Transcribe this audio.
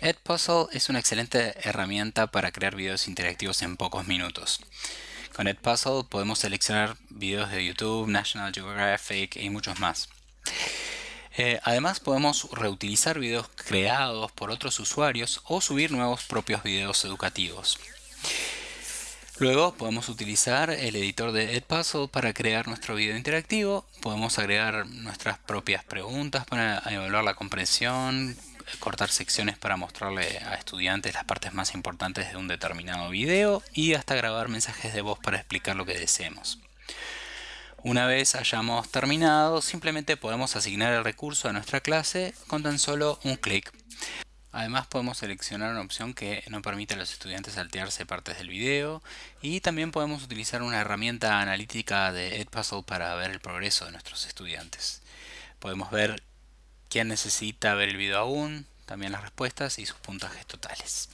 Edpuzzle es una excelente herramienta para crear videos interactivos en pocos minutos. Con Edpuzzle podemos seleccionar videos de YouTube, National Geographic y muchos más. Eh, además podemos reutilizar videos creados por otros usuarios o subir nuevos propios videos educativos. Luego podemos utilizar el editor de Edpuzzle para crear nuestro video interactivo. Podemos agregar nuestras propias preguntas para evaluar la comprensión, cortar secciones para mostrarle a estudiantes las partes más importantes de un determinado video y hasta grabar mensajes de voz para explicar lo que deseemos. Una vez hayamos terminado, simplemente podemos asignar el recurso a nuestra clase con tan solo un clic. Además podemos seleccionar una opción que no permite a los estudiantes saltearse partes del video y también podemos utilizar una herramienta analítica de Edpuzzle para ver el progreso de nuestros estudiantes. Podemos ver quién necesita ver el video aún, también las respuestas y sus puntajes totales.